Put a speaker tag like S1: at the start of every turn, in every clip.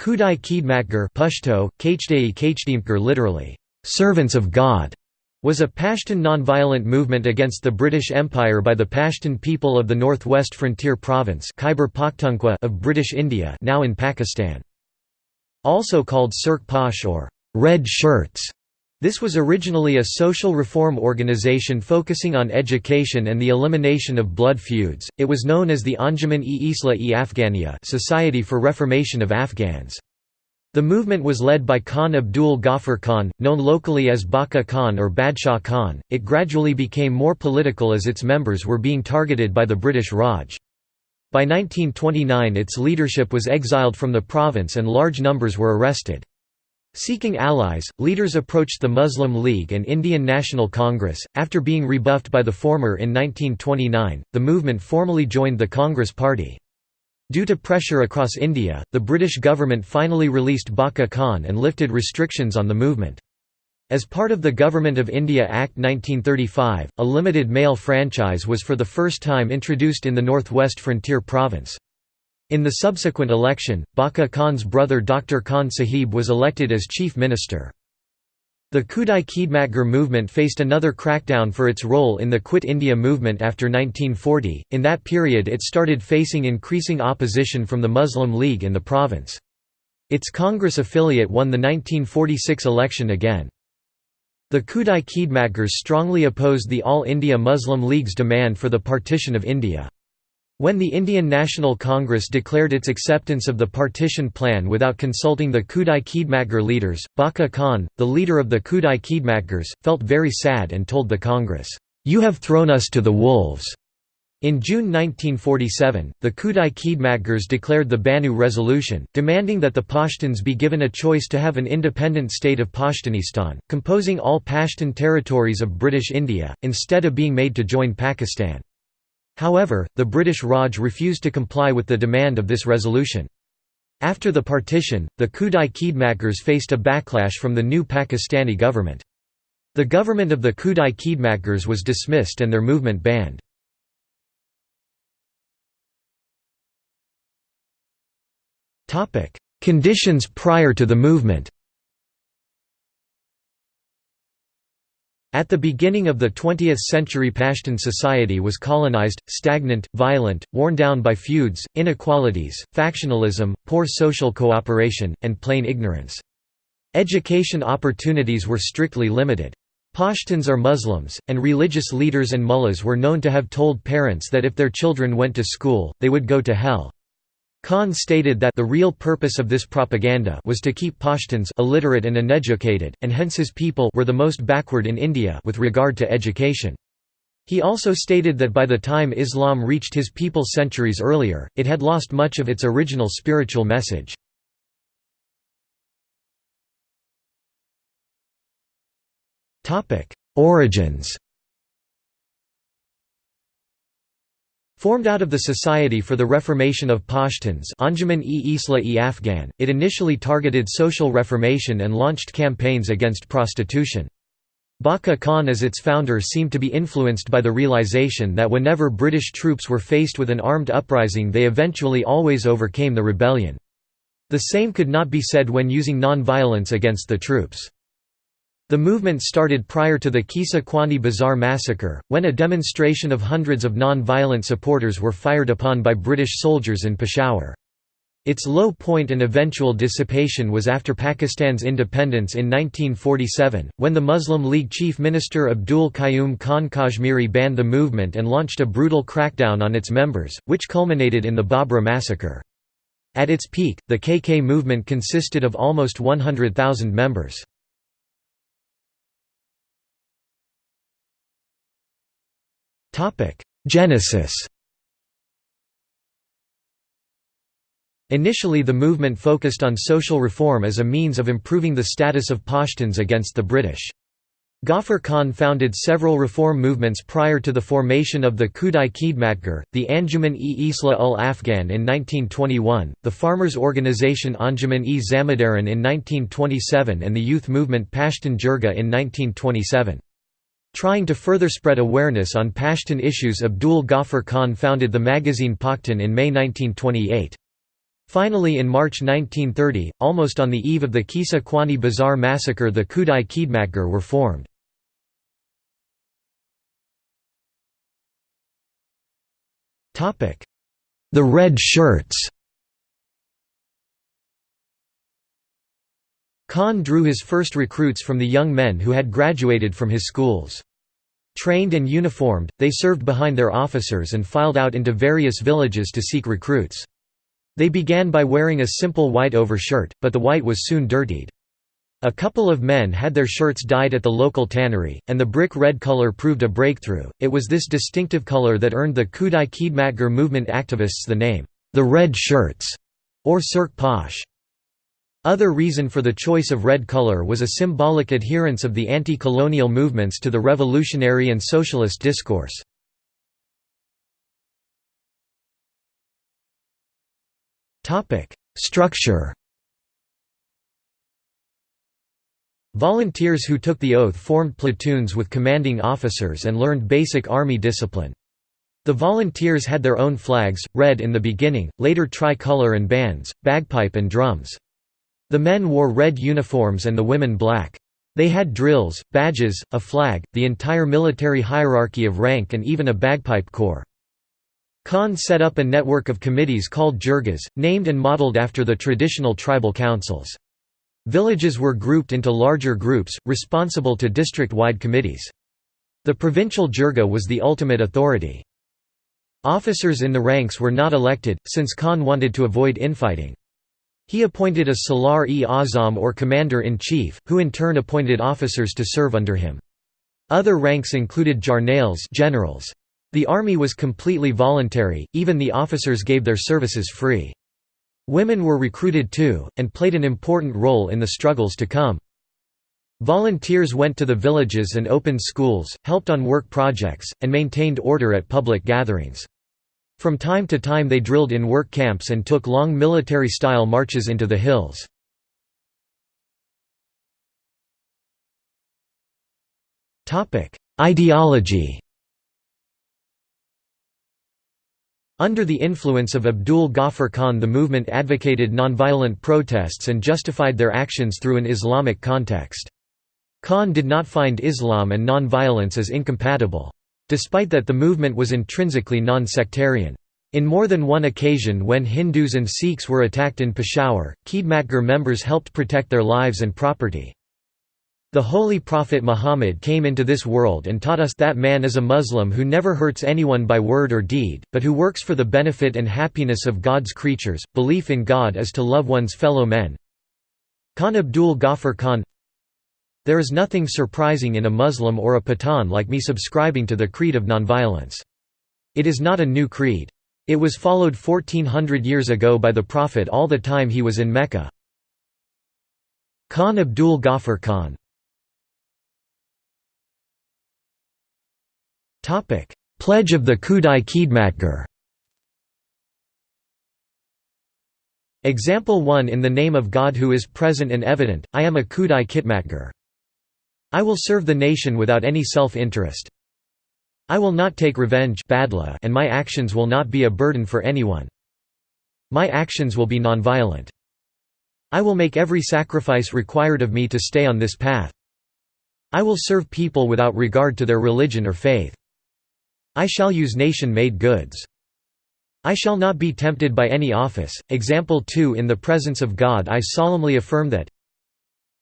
S1: Khudai Khidmatgar Pashto, Kachdei literally, "'servants of God' was a Pashtun nonviolent movement against the British Empire by the Pashtun people of the Northwest Frontier Province of British India now in Pakistan. Also called Surkh Posh or «red shirts», this was originally a social reform organization focusing on education and the elimination of blood feuds. It was known as the Anjuman-e Islah-e Afghania Society for Reformation of Afghans. The movement was led by Khan Abdul Ghaffar Khan, known locally as Baka Khan or Badshah Khan. It gradually became more political as its members were being targeted by the British Raj. By 1929 its leadership was exiled from the province and large numbers were arrested. Seeking allies, leaders approached the Muslim League and Indian National Congress. After being rebuffed by the former in 1929, the movement formally joined the Congress Party. Due to pressure across India, the British government finally released Baka Khan and lifted restrictions on the movement. As part of the Government of India Act 1935, a limited mail franchise was for the first time introduced in the Northwest Frontier Province. In the subsequent election, Baka Khan's brother Dr. Khan Sahib was elected as chief minister. The Khudai Khidmatgar movement faced another crackdown for its role in the Quit India movement after 1940. In that period, it started facing increasing opposition from the Muslim League in the province. Its Congress affiliate won the 1946 election again. The Khudai Khidmatgars strongly opposed the All India Muslim League's demand for the partition of India. When the Indian National Congress declared its acceptance of the partition plan without consulting the Khudai Khidmatgar leaders, Baka Khan, the leader of the Khudai Khidmatgars, felt very sad and told the Congress, "'You have thrown us to the wolves'." In June 1947, the Khudai Khidmatgars declared the Banu Resolution, demanding that the Pashtuns be given a choice to have an independent state of Pashtunistan, composing all Pashtun territories of British India, instead of being made to join Pakistan. However, the British Raj refused to comply with the demand of this resolution. After the partition, the Khudai Khidmatgars faced a backlash from the new Pakistani government. The government of the Khudai Khidmatgars was dismissed and their movement banned. Conditions prior to the movement At the beginning of the 20th century Pashtun society was colonized, stagnant, violent, worn down by feuds, inequalities, factionalism, poor social cooperation, and plain ignorance. Education opportunities were strictly limited. Pashtuns are Muslims, and religious leaders and mullahs were known to have told parents that if their children went to school, they would go to hell. Khan stated that the real purpose of this propaganda was to keep Pashtuns illiterate and uneducated, and hence his people were the most backward in India with regard to education. He also stated that by the time Islam reached his people centuries earlier, it had lost much of its original spiritual message. Origins Formed out of the Society for the Reformation of Pashtuns Afghan, it initially targeted social reformation and launched campaigns against prostitution. Baka Khan as its founder seemed to be influenced by the realization that whenever British troops were faced with an armed uprising they eventually always overcame the rebellion. The same could not be said when using non-violence against the troops. The movement started prior to the Qissa Khwani Bazaar massacre, when a demonstration of hundreds of non-violent supporters were fired upon by British soldiers in Peshawar. Its low point and eventual dissipation was after Pakistan's independence in 1947, when the Muslim League chief minister Abdul Qayyum Khan Kashmiri banned the movement and launched a brutal crackdown on its members, which culminated in the Babra massacre. At its peak, the KK movement consisted of almost 100,000 members. Genesis Initially the movement focused on social reform as a means of improving the status of Pashtuns against the British. Ghaffar Khan founded several reform movements prior to the formation of the Khudai Khidmatgar, the Anjuman-e Islah ul Afghan in 1921, the farmers' organization Anjuman-e Zamadaran in 1927 and the youth movement Pashtun Jirga in 1927. Trying to further spread awareness on Pashtun issues Abdul Ghaffar Khan founded the magazine Pakhtun in May 1928. Finally in March 1930, almost on the eve of the Qissa Khwani Bazaar massacre the Khudai Khidmatgar were formed. The Red Shirts Khan drew his first recruits from the young men who had graduated from his schools. Trained and uniformed, they served behind their officers and filed out into various villages to seek recruits. They began by wearing a simple white overshirt, but the white was soon dirtied. A couple of men had their shirts dyed at the local tannery, and the brick red color proved a breakthrough. It was this distinctive color that earned the Khudai Khidmatgar movement activists the name, the Red Shirts, or Surkh Posh. Other reason for the choice of red color was a symbolic adherence of the anti-colonial movements to the revolutionary and socialist discourse. Structure Volunteers who took the oath formed platoons with commanding officers and learned basic army discipline. The volunteers had their own flags, red in the beginning, later tricolour and bands, bagpipe and drums. The men wore red uniforms and the women black. They had drills, badges, a flag, the entire military hierarchy of rank and even a bagpipe corps. Khan set up a network of committees called jirgas, named and modeled after the traditional tribal councils. Villages were grouped into larger groups, responsible to district-wide committees. The provincial jirga was the ultimate authority. Officers in the ranks were not elected, since Khan wanted to avoid infighting. He appointed a Salar-e-Azam or commander-in-chief, who in turn appointed officers to serve under him. Other ranks included jarnails generals. The army was completely voluntary, even the officers gave their services free. Women were recruited too, and played an important role in the struggles to come. Volunteers went to the villages and opened schools, helped on work projects, and maintained order at public gatherings. From time to time they drilled in work camps and took long military-style marches into the hills. Ideology Under the influence of Abdul Ghaffar Khan the movement advocated nonviolent protests and justified their actions through an Islamic context. Khan did not find Islam and nonviolence as incompatible. Despite that the movement was intrinsically non-sectarian. In more than one occasion when Hindus and Sikhs were attacked in Peshawar, Khidmatgar members helped protect their lives and property. The Holy Prophet Muhammad came into this world and taught us that man is a Muslim who never hurts anyone by word or deed, but who works for the benefit and happiness of God's creatures. Belief in God is to love one's fellow men. Khan Abdul Ghaffar Khan There is nothing surprising in a Muslim or a Pathan like me subscribing to the creed of nonviolence. It is not a new creed. It was followed 1400 years ago by the Prophet all the time he was in Mecca. Khan Abdul Ghaffar Khan Pledge of the Khudai Khidmatgar Example 1 In the name of God who is present and evident, I am a Khudai Khidmatgar. I will serve the nation without any self-interest. I will not take revenge and my actions will not be a burden for anyone. My actions will be nonviolent. I will make every sacrifice required of me to stay on this path. I will serve people without regard to their religion or faith. I shall use nation-made goods. I shall not be tempted by any office. Example 2 In the presence of God I solemnly affirm that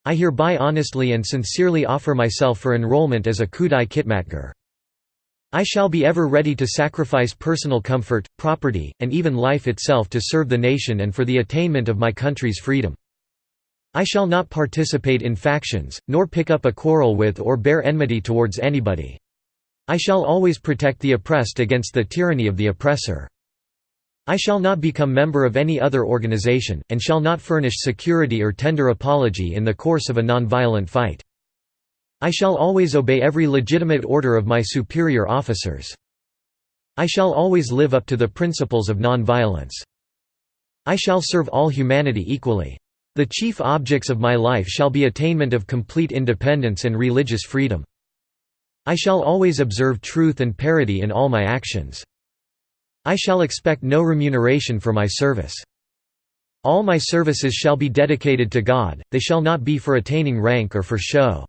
S1: I hereby honestly and sincerely offer myself for enrollment as a Khudai Khidmatgar. I shall be ever ready to sacrifice personal comfort, property, and even life itself to serve the nation and for the attainment of my country's freedom. I shall not participate in factions, nor pick up a quarrel with or bear enmity towards anybody. I shall always protect the oppressed against the tyranny of the oppressor. I shall not become member of any other organization, and shall not furnish security or tender apology in the course of a nonviolent fight. I shall always obey every legitimate order of my superior officers. I shall always live up to the principles of nonviolence. I shall serve all humanity equally. The chief objects of my life shall be attainment of complete independence and religious freedom. I shall always observe truth and parity in all my actions. I shall expect no remuneration for my service. All my services shall be dedicated to God, they shall not be for attaining rank or for show.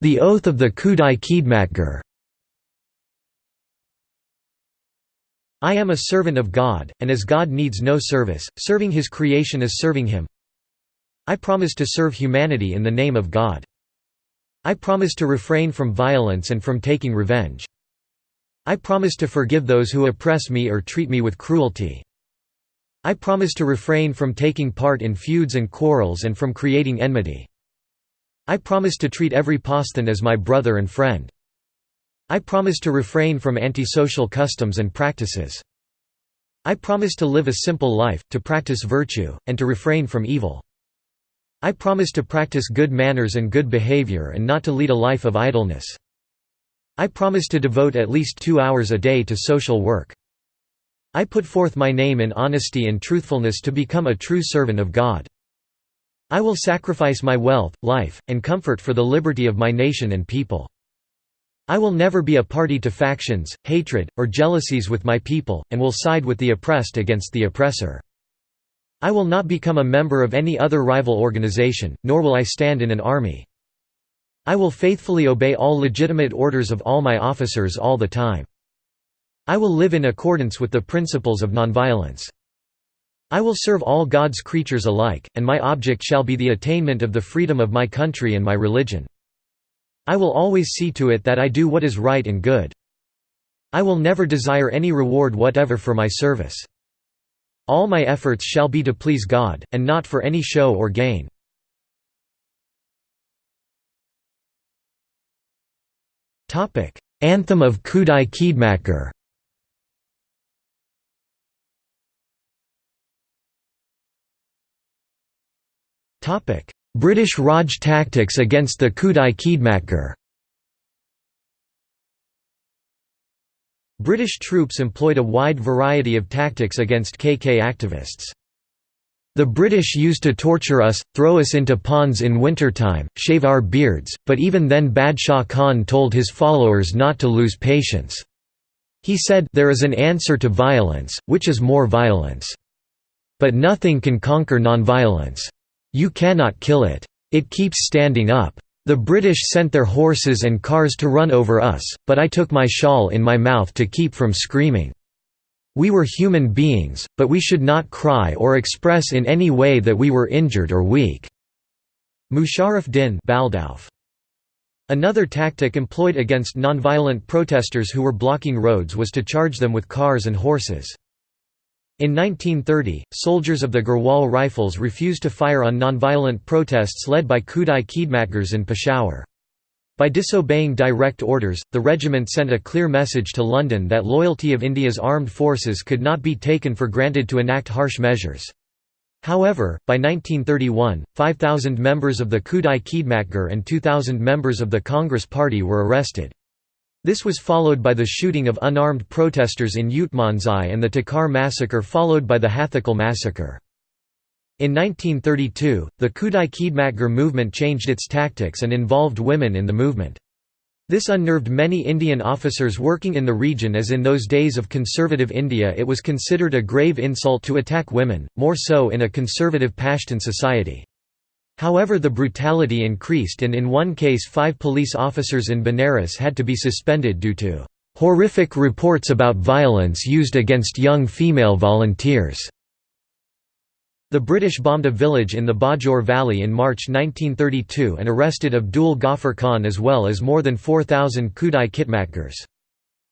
S1: The Oath of the Khudai Khidmatgar I am a servant of God, and as God needs no service, serving his creation is serving him. I promise to serve humanity in the name of God. I promise to refrain from violence and from taking revenge. I promise to forgive those who oppress me or treat me with cruelty. I promise to refrain from taking part in feuds and quarrels and from creating enmity. I promise to treat every Pashtun as my brother and friend. I promise to refrain from antisocial customs and practices. I promise to live a simple life, to practice virtue, and to refrain from evil. I promise to practice good manners and good behavior and not to lead a life of idleness. I promise to devote at least two hours a day to social work. I put forth my name in honesty and truthfulness to become a true servant of God. I will sacrifice my wealth, life, and comfort for the liberty of my nation and people. I will never be a party to factions, hatred, or jealousies with my people, and will side with the oppressed against the oppressor. I will not become a member of any other rival organization, nor will I stand in an army. I will faithfully obey all legitimate orders of all my officers all the time. I will live in accordance with the principles of nonviolence. I will serve all God's creatures alike, and my object shall be the attainment of the freedom of my country and my religion. I will always see to it that I do what is right and good. I will never desire any reward whatever for my service. All my efforts shall be to please God, and not for any show or gain. Anthem of Khudai Khidmatgar British Raj tactics against the Khudai Khidmatgar British troops employed a wide variety of tactics against KK activists. The British used to torture us, throw us into ponds in wintertime, shave our beards, but even then Badshah Khan told his followers not to lose patience. He said, There is an answer to violence, which is more violence. But nothing can conquer nonviolence. You cannot kill it. It keeps standing up. The British sent their horses and cars to run over us, but I took my shawl in my mouth to keep from screaming. We were human beings, but we should not cry or express in any way that we were injured or weak." Musharraf Din Baldauf. Another tactic employed against nonviolent protesters who were blocking roads was to charge them with cars and horses. In 1930, soldiers of the Garhwal Rifles refused to fire on nonviolent protests led by Khudai Khidmatgars in Peshawar. By disobeying direct orders, the regiment sent a clear message to London that loyalty of India's armed forces could not be taken for granted to enact harsh measures. However, by 1931, 5,000 members of the Khudai Khidmatgar and 2,000 members of the Congress Party were arrested. This was followed by the shooting of unarmed protesters in Utmanzai and the Takar massacre followed by the Hathakal massacre. In 1932, the Khudai Khidmatgar movement changed its tactics and involved women in the movement. This unnerved many Indian officers working in the region as in those days of conservative India it was considered a grave insult to attack women, more so in a conservative Pashtun society. However the brutality increased and in one case five police officers in Benares had to be suspended due to "...horrific reports about violence used against young female volunteers." The British bombed a village in the Bajaur Valley in March 1932 and arrested Abdul Ghaffar Khan as well as more than 4,000 Khudai Khidmatgars.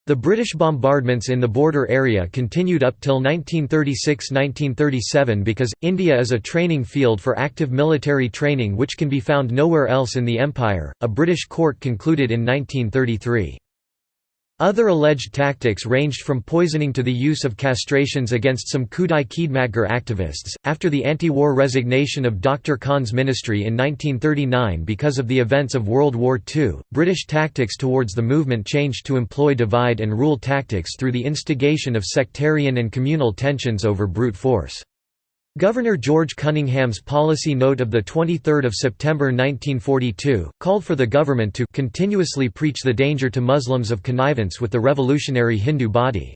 S1: The British bombardments in the border area continued up till 1936–1937 because, India is a training field for active military training which can be found nowhere else in the empire, a British court concluded in 1933. Other alleged tactics ranged from poisoning to the use of castrations against some Khudai Khidmatgar activists. After the anti war resignation of Dr. Khan's ministry in 1939 because of the events of World War II, British tactics towards the movement changed to employ divide and rule tactics through the instigation of sectarian and communal tensions over brute force. Governor George Cunningham's policy note of 23 September 1942, called for the government to continuously preach the danger to Muslims of connivance with the revolutionary Hindu body.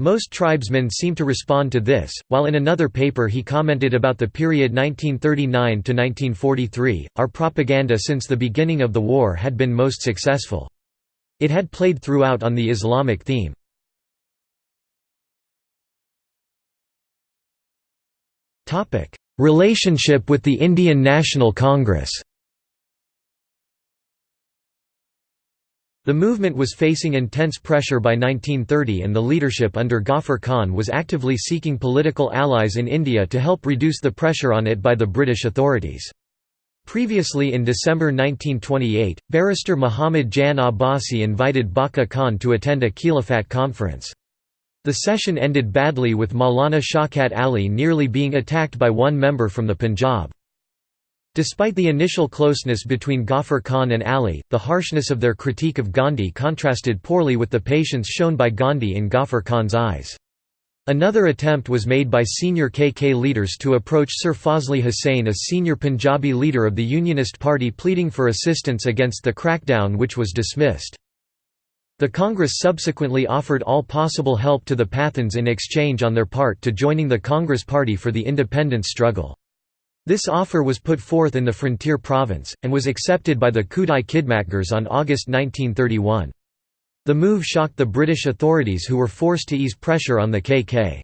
S1: Most tribesmen seem to respond to this, while in another paper he commented about the period 1939–1943, our propaganda since the beginning of the war had been most successful. It had played throughout on the Islamic theme. Relationship with the Indian National Congress The movement was facing intense pressure by 1930 and the leadership under Ghaffar Khan was actively seeking political allies in India to help reduce the pressure on it by the British authorities. Previously in December 1928, barrister Muhammad Jan Abbasi invited Baqa Khan to attend a Khilafat conference. The session ended badly with Maulana Shaukat Ali nearly being attacked by one member from the Punjab. Despite the initial closeness between Ghaffar Khan and Ali, the harshness of their critique of Gandhi contrasted poorly with the patience shown by Gandhi in Ghaffar Khan's eyes. Another attempt was made by senior KK leaders to approach Sir Fazli Hussain a senior Punjabi leader of the Unionist Party pleading for assistance against the crackdown which was dismissed. The Congress subsequently offered all possible help to the Pathans in exchange on their part to joining the Congress Party for the independence struggle. This offer was put forth in the frontier province, and was accepted by the Khudai Khidmatgars on August 1931. The move shocked the British authorities who were forced to ease pressure on the KK.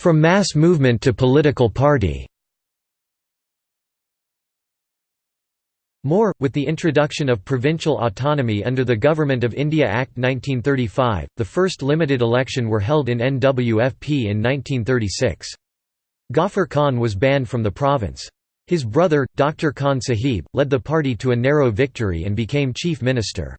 S1: From mass movement to political party More, with the introduction of provincial autonomy under the Government of India Act 1935, the first limited election were held in NWFP in 1936. Ghaffar Khan was banned from the province. His brother, Dr. Khan Sahib, led the party to a narrow victory and became chief minister.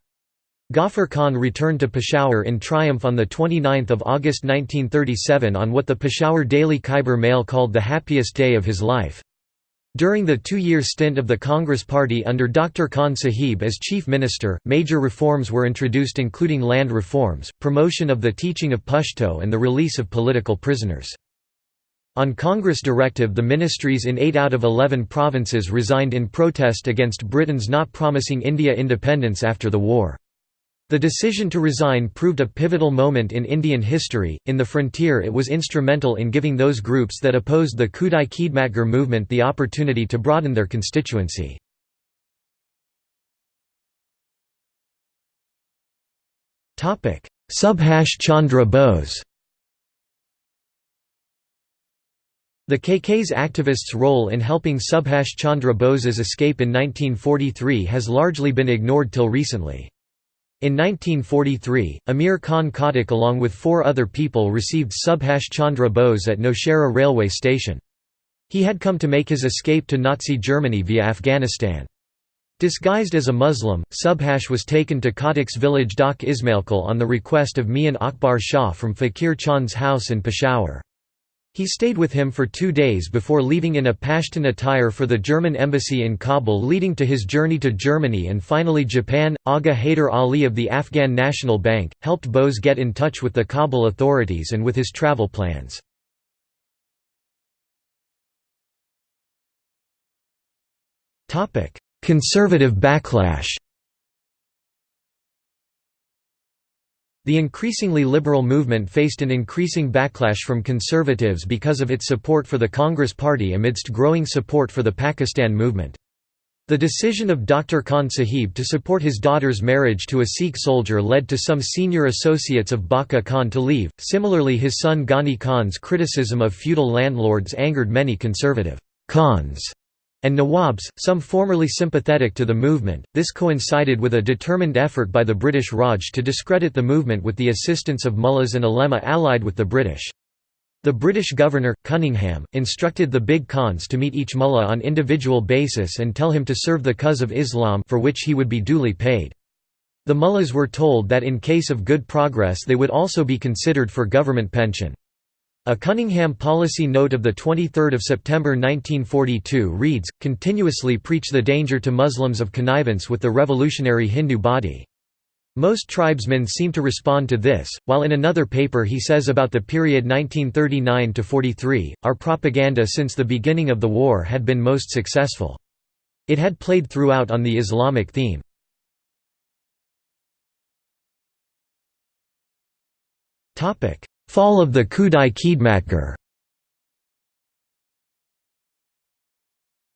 S1: Ghaffar Khan returned to Peshawar in triumph on 29 August 1937 on what the Peshawar Daily Khyber Mail called the happiest day of his life. During the two-year stint of the Congress Party under Dr. Khan Sahib as chief minister, major reforms were introduced including land reforms, promotion of the teaching of Pashto and the release of political prisoners. On Congress directive the ministries in 8 out of 11 provinces resigned in protest against Britain's not promising India independence after the war. The decision to resign proved a pivotal moment in Indian history. In the frontier, it was instrumental in giving those groups that opposed the Khudai Khidmatgar movement the opportunity to broaden their constituency. Subhash Chandra Bose The KK's activists' role in helping Subhash Chandra Bose's escape in 1943 has largely been ignored till recently. In 1943, Amir Khan Khattak along with four other people received Subhash Chandra Bose at Nowshera railway station. He had come to make his escape to Nazi Germany via Afghanistan. Disguised as a Muslim, Subhash was taken to Khattak's village Dak Ismailkul on the request of Mian Akbar Shah from Fakir Chand's house in Peshawar. He stayed with him for two days before leaving in a Pashtun attire for the German embassy in Kabul leading to his journey to Germany and finally Japan. Aga Haider Ali of the Afghan National Bank, helped Bose get in touch with the Kabul authorities and with his travel plans. Conservative backlash The increasingly liberal movement faced an increasing backlash from conservatives because of its support for the Congress Party amidst growing support for the Pakistan movement. The decision of Dr. Khan Sahib to support his daughter's marriage to a Sikh soldier led to some senior associates of Baqa Khan to leave. Similarly, his son Ghani Khan's criticism of feudal landlords angered many conservative Khans and Nawabs, some formerly sympathetic to the movement. This coincided with a determined effort by the British Raj to discredit the movement with the assistance of mullahs and ulema allied with the British. The British governor, Cunningham, instructed the big Khans to meet each mullah on individual basis and tell him to serve the cause of Islam for which he would be duly paid. The mullahs were told that in case of good progress they would also be considered for government pension. A Cunningham policy note of 23 September 1942 reads, continuously preach the danger to Muslims of connivance with the revolutionary Hindu body. Most tribesmen seem to respond to this, while in another paper he says about the period 1939–43, our propaganda since the beginning of the war had been most successful. It had played throughout on the Islamic theme. Fall of the Khudai Khidmatgar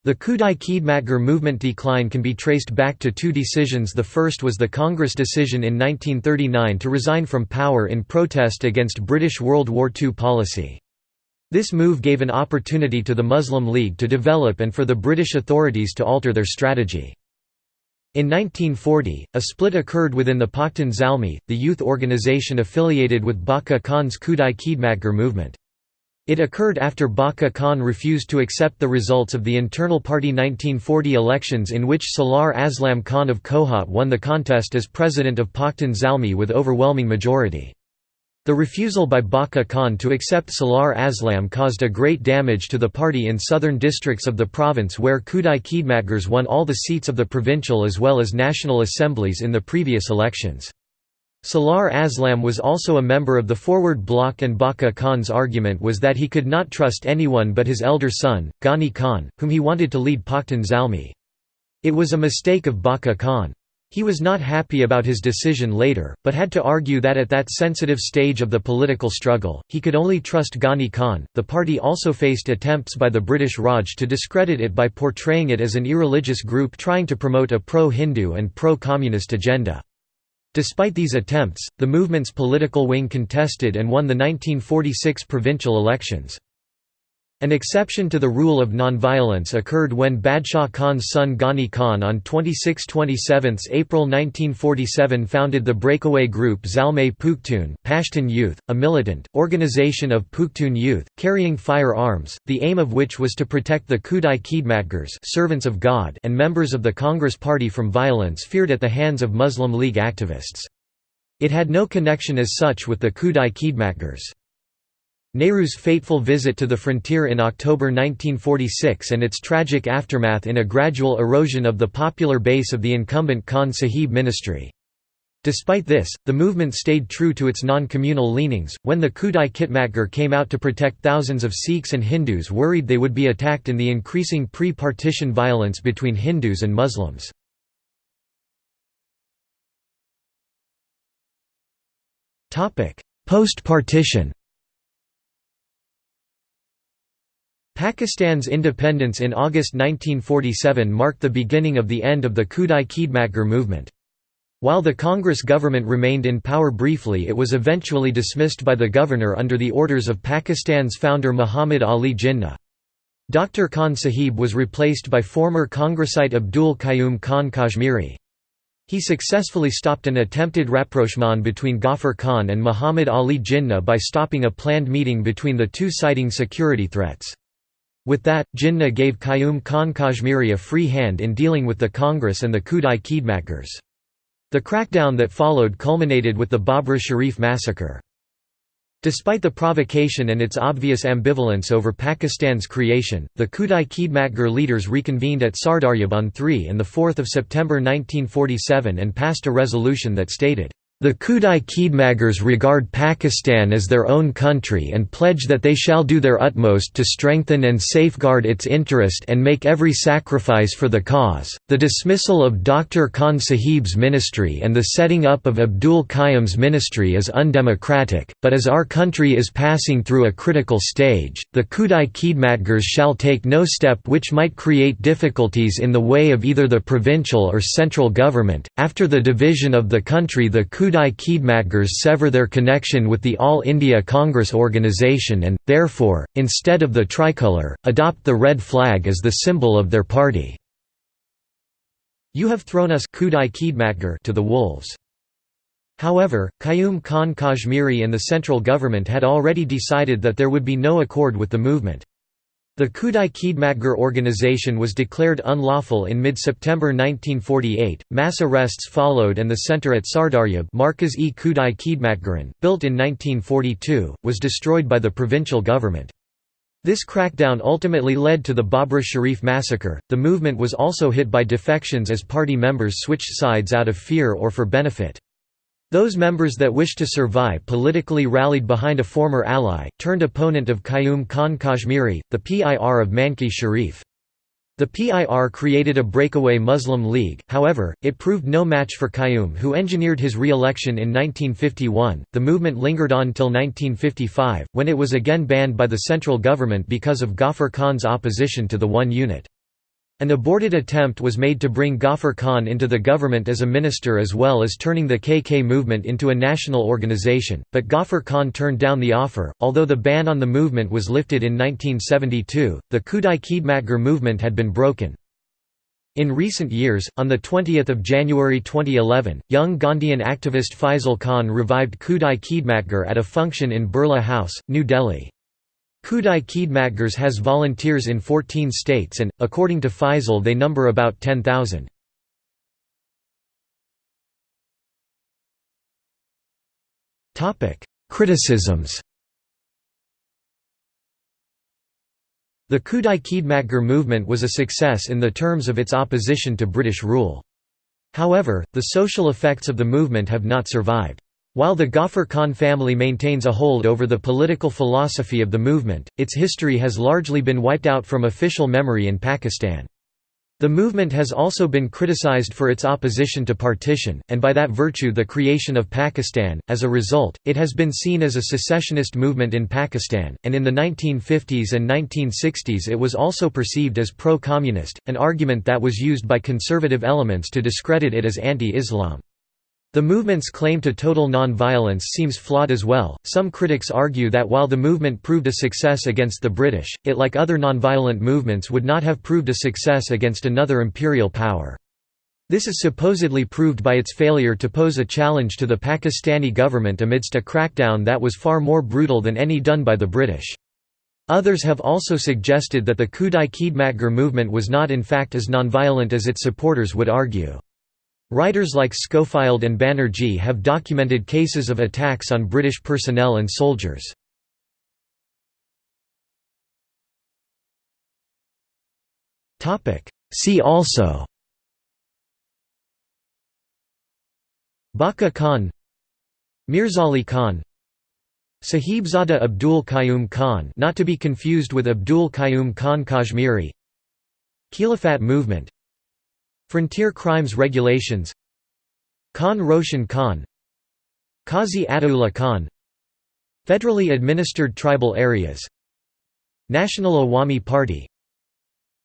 S1: The Khudai Khidmatgar movement decline can be traced back to two decisions the first was the Congress decision in 1939 to resign from power in protest against British World War II policy. This move gave an opportunity to the Muslim League to develop and for the British authorities to alter their strategy. In 1940, a split occurred within the Pakhtun Zalmi, the youth organization affiliated with Baka Khan's Khudai Khidmatgar movement. It occurred after Baka Khan refused to accept the results of the internal party 1940 elections in which Salar Aslam Khan of Kohat won the contest as president of Pakhtun Zalmi with overwhelming majority. The refusal by Baka Khan to accept Salar Aslam caused a great damage to the party in southern districts of the province where Khudai Khidmatgars won all the seats of the provincial as well as national assemblies in the previous elections. Salar Aslam was also a member of the Forward Bloc and Baka Khan's argument was that he could not trust anyone but his elder son, Ghani Khan, whom he wanted to lead Pakhtun Zalmi. It was a mistake of Baka Khan. He was not happy about his decision later, but had to argue that at that sensitive stage of the political struggle, he could only trust Ghani Khan. The party also faced attempts by the British Raj to discredit it by portraying it as an irreligious group trying to promote a pro Hindu and pro communist agenda. Despite these attempts, the movement's political wing contested and won the 1946 provincial elections. An exception to the rule of nonviolence occurred when Badshah Khan's son Ghani Khan on 26–27 April 1947 founded the breakaway group Zalmay Pukhtun Pashtun Youth, a militant, organization of Pukhtun youth, carrying firearms, the aim of which was to protect the Khudai Khidmatgars servants of God and members of the Congress Party from violence feared at the hands of Muslim League activists. It had no connection as such with the Khudai Khidmatgars. Nehru's fateful visit to the frontier in October 1946 and its tragic aftermath in a gradual erosion of the popular base of the incumbent Khan Sahib ministry. Despite this, the movement stayed true to its non-communal leanings. When the Khudai Khidmatgar came out to protect thousands of Sikhs and Hindus worried they would be attacked in the increasing pre-partition violence between Hindus and Muslims. Post-partition Pakistan's independence in August 1947 marked the beginning of the end of the Khudai Khidmatgar movement. While the Congress government remained in power briefly it was eventually dismissed by the governor under the orders of Pakistan's founder Muhammad Ali Jinnah. Dr. Khan Sahib was replaced by former Congressite Abdul Qayyum Khan Kashmiri. He successfully stopped an attempted rapprochement between Ghaffar Khan and Muhammad Ali Jinnah by stopping a planned meeting between the two citing security threats. With that, Jinnah gave Qayyum Khan Kashmiri a free hand in dealing with the Congress and the Khudai Khidmatgars. The crackdown that followed culminated with the Babri Sharif massacre. Despite the provocation and its obvious ambivalence over Pakistan's creation, the Khudai Khidmatgar leaders reconvened at Sardaryab on 3 and 4 September 1947 and passed a resolution that stated, the Khudai Khidmatgars regard Pakistan as their own country and pledge that they shall do their utmost to strengthen and safeguard its interest and make every sacrifice for the cause. The dismissal of Dr. Khan Sahib's ministry and the setting up of Abdul Qayyum's ministry is undemocratic, but as our country is passing through a critical stage, the Khudai Khidmatgars shall take no step which might create difficulties in the way of either the provincial or central government. After the division of the country, the Khudai Khidmatgars sever their connection with the All India Congress organization and, therefore, instead of the tricolour, adopt the red flag as the symbol of their party. You have thrown us Khidmatgar to the wolves. However, Qayyum Khan Kashmiri and the central government had already decided that there would be no accord with the movement. The Khudai Khidmatgar organization was declared unlawful in mid-September 1948, mass arrests followed and the center at Sardaryab Markaz-e Khidmatgaran, built in 1942, was destroyed by the provincial government. This crackdown ultimately led to the Babri Sharif massacre. The movement was also hit by defections as party members switched sides out of fear or for benefit. Those members that wished to survive politically rallied behind a former ally, turned opponent of Qayyum Khan Kashmiri, the PIR of Manki Sharif. The PIR created a breakaway Muslim League, however, it proved no match for Qayyum, who engineered his re election in 1951. The movement lingered on till 1955, when it was again banned by the central government because of Ghaffar Khan's opposition to the one unit. An aborted attempt was made to bring Ghaffar Khan into the government as a minister as well as turning the KK movement into a national organization, but Ghaffar Khan turned down the offer. Although the ban on the movement was lifted in 1972, the Khudai Khidmatgar movement had been broken. In recent years, on 20 January 2011, young Gandhian activist Faisal Khan revived Khudai Khidmatgar at a function in Birla House, New Delhi. Khudai Khidmatgars has volunteers in 14 states and, according to Faisal they number about 10,000. Criticisms The Khudai Khidmatgar movement was a success in the terms of its opposition to British rule. However, the social effects of the movement have not survived. While the Ghaffar Khan family maintains a hold over the political philosophy of the movement, its history has largely been wiped out from official memory in Pakistan. The movement has also been criticized for its opposition to partition, and by that virtue the creation of Pakistan. As a result, it has been seen as a secessionist movement in Pakistan, and in the 1950s and 1960s it was also perceived as pro communist, an argument that was used by conservative elements to discredit it as anti Islam. The movement's claim to total non-violence seems flawed as well. Some critics argue that while the movement proved a success against the British, it like other non-violent movements would not have proved a success against another imperial power. This is supposedly proved by its failure to pose a challenge to the Pakistani government amidst a crackdown that was far more brutal than any done by the British. Others have also suggested that the Khudai Khidmatgar movement was not in fact as nonviolent as its supporters would argue. Writers like Schofield and Banerjee have documented cases of attacks on British personnel and soldiers. See also Baka Khan Mirzali Khan Sahibzada Abdul Qayyum Khan not to be confused with Abdul Qayyum Khan Kashmiri Khilafat movement Frontier Crimes Regulations Khan Roshan Khan Qazi Ataullah Khan Federally administered tribal areas National Awami Party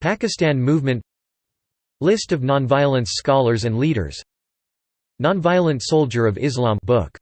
S1: Pakistan Movement List of nonviolence scholars and leaders Nonviolent Soldier of Islam book